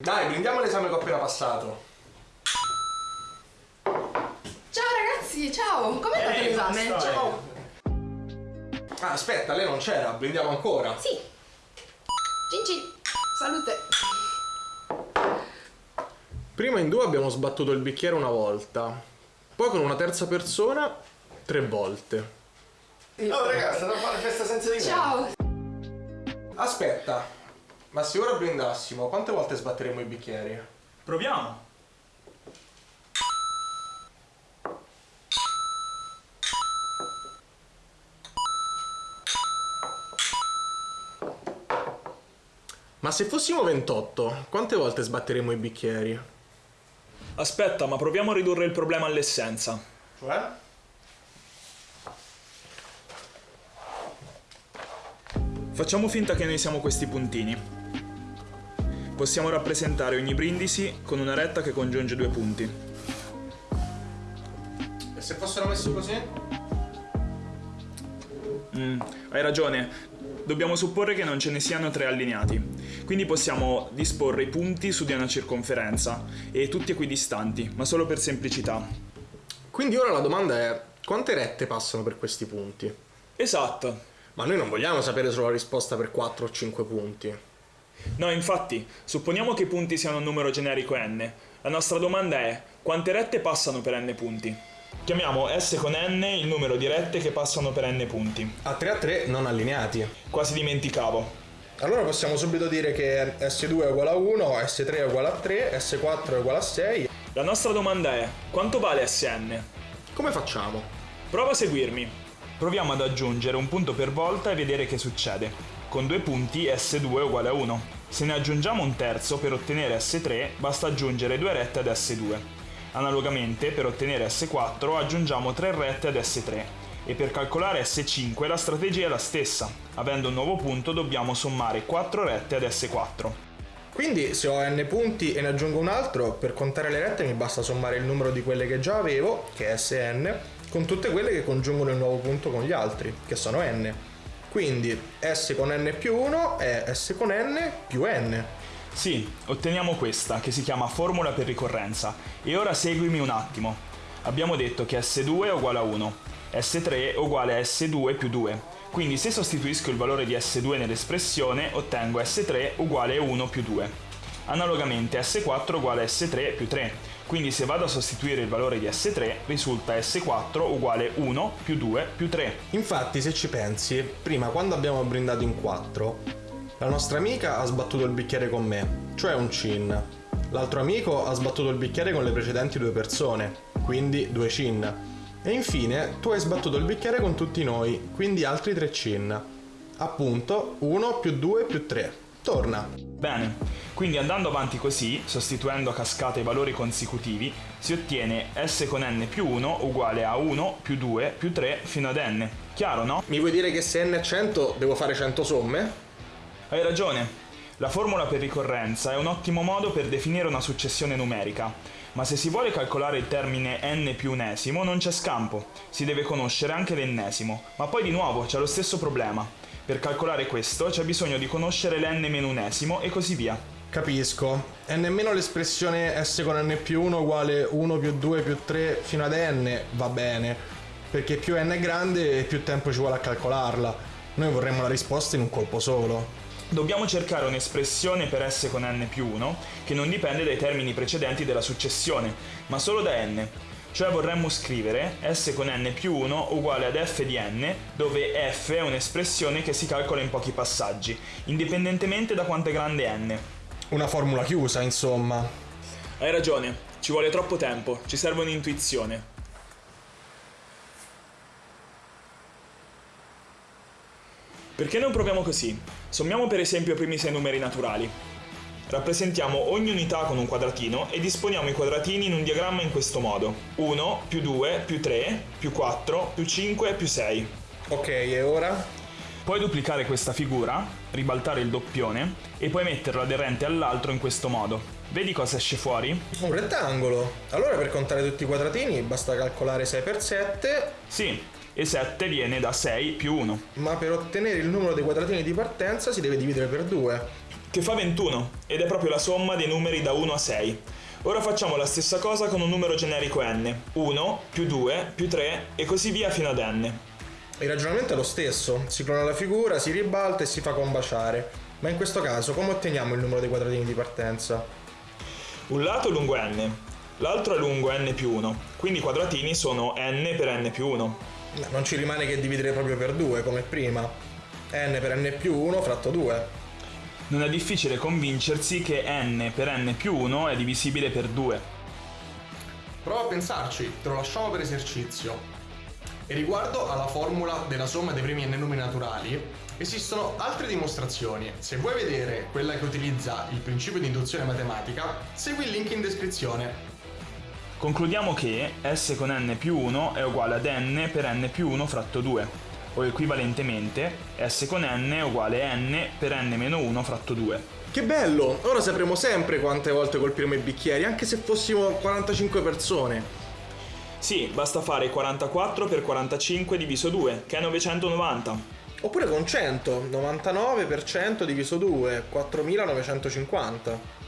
Dai, brindiamo l'esame che ho appena passato. Ciao ragazzi, ciao! Com'è andato l'esame? Ciao! Ah, aspetta, lei non c'era, brindiamo ancora. Sì! Cinci! Salute! Prima in due abbiamo sbattuto il bicchiere una volta, poi con una terza persona tre volte. Oh ragazzi, da fare festa senza di me. Ciao! Aspetta, ma se ora brindassimo, quante volte sbatteremo i bicchieri? Proviamo. Ma se fossimo 28, quante volte sbatteremo i bicchieri? Aspetta, ma proviamo a ridurre il problema all'essenza. Cioè? Facciamo finta che noi siamo questi puntini. Possiamo rappresentare ogni brindisi con una retta che congiunge due punti. E se fossero messi così? Mm, hai ragione, dobbiamo supporre che non ce ne siano tre allineati. Quindi possiamo disporre i punti su di una circonferenza e tutti equidistanti, ma solo per semplicità. Quindi ora la domanda è, quante rette passano per questi punti? Esatto. Ma noi non vogliamo sapere solo la risposta per 4 o 5 punti. No, infatti, supponiamo che i punti siano un numero generico n. La nostra domanda è quante rette passano per n punti? Chiamiamo S con n il numero di rette che passano per n punti. A 3 a 3 non allineati. Quasi dimenticavo. Allora possiamo subito dire che S2 è uguale a 1, S3 è uguale a 3, S4 è uguale a 6. La nostra domanda è quanto vale Sn? Come facciamo? Prova a seguirmi. Proviamo ad aggiungere un punto per volta e vedere che succede. Con due punti S2 è uguale a 1. Se ne aggiungiamo un terzo per ottenere S3 basta aggiungere due rette ad S2. Analogamente per ottenere S4 aggiungiamo tre rette ad S3 e per calcolare S5 la strategia è la stessa. Avendo un nuovo punto dobbiamo sommare 4 rette ad S4. Quindi se ho n punti e ne aggiungo un altro, per contare le rette mi basta sommare il numero di quelle che già avevo, che è Sn, con tutte quelle che congiungono il nuovo punto con gli altri, che sono n. Quindi S con n più 1 è S con n più n. Sì, otteniamo questa, che si chiama formula per ricorrenza. E ora seguimi un attimo. Abbiamo detto che S2 è uguale a 1, S3 è uguale a S2 più 2. Quindi se sostituisco il valore di S2 nell'espressione, ottengo S3 uguale a 1 più 2. Analogamente S4 uguale a S3 più 3. Quindi se vado a sostituire il valore di S3, risulta S4 uguale 1 più 2 più 3. Infatti se ci pensi, prima quando abbiamo brindato in 4, la nostra amica ha sbattuto il bicchiere con me, cioè un cin. L'altro amico ha sbattuto il bicchiere con le precedenti due persone, quindi due cin. E infine tu hai sbattuto il bicchiere con tutti noi, quindi altri tre cin. Appunto 1 più 2 più 3. Torna. Bene, quindi andando avanti così, sostituendo a cascata i valori consecutivi, si ottiene S con n più 1 uguale a 1 più 2 più 3 fino ad n. Chiaro, no? Mi vuoi dire che se n è 100 devo fare 100 somme? Hai ragione. La formula per ricorrenza è un ottimo modo per definire una successione numerica, ma se si vuole calcolare il termine n più unesimo non c'è scampo, si deve conoscere anche l'ennesimo, ma poi di nuovo c'è lo stesso problema. Per calcolare questo c'è bisogno di conoscere l'n meno unesimo e così via. Capisco. È nemmeno l'espressione s con n più 1 uguale 1 più 2 più 3 fino ad n va bene, perché più n è grande e più tempo ci vuole a calcolarla. Noi vorremmo la risposta in un colpo solo. Dobbiamo cercare un'espressione per s con n più 1 che non dipende dai termini precedenti della successione, ma solo da n. Cioè vorremmo scrivere s con n più 1 uguale ad f di n, dove f è un'espressione che si calcola in pochi passaggi, indipendentemente da quanto è grande n. Una formula chiusa, insomma. Hai ragione, ci vuole troppo tempo, ci serve un'intuizione. Perché non proviamo così? Sommiamo per esempio i primi sei numeri naturali. Rappresentiamo ogni unità con un quadratino e disponiamo i quadratini in un diagramma in questo modo. 1, più 2, più 3, più 4, più 5, più 6. Ok, e ora? Puoi duplicare questa figura, ribaltare il doppione e poi metterlo aderente all'altro in questo modo. Vedi cosa esce fuori? Un rettangolo. Allora per contare tutti i quadratini basta calcolare 6 per 7. Sì, e 7 viene da 6 più 1. Ma per ottenere il numero dei quadratini di partenza si deve dividere per 2. che fa 21 ed è proprio la somma dei numeri da 1 a 6. Ora facciamo la stessa cosa con un numero generico n, 1 più 2 più 3 e così via fino ad n. Il ragionamento è lo stesso, si clona la figura, si ribalta e si fa combaciare. Ma in questo caso come otteniamo il numero dei quadratini di partenza? Un lato è lungo n, l'altro è lungo n più 1, quindi i quadratini sono n per n più 1. Non ci rimane che dividere proprio per 2 come prima. n per n più 1 fratto 2. Non è difficile convincersi che n per n più 1 è divisibile per 2. Prova a pensarci, te lo lasciamo per esercizio. E riguardo alla formula della somma dei primi n numeri naturali, esistono altre dimostrazioni. Se vuoi vedere quella che utilizza il principio di induzione matematica, segui il link in descrizione. Concludiamo che s con n più 1 è uguale ad n per n più 1 fratto 2, o equivalentemente s con n è uguale a n per n meno 1 fratto 2. Che bello! Ora sapremo sempre quante volte colpiremo i bicchieri, anche se fossimo 45 persone. Sì, basta fare 44 per 45 diviso 2, che è 990. Oppure con 100, 99% diviso 2, 4950.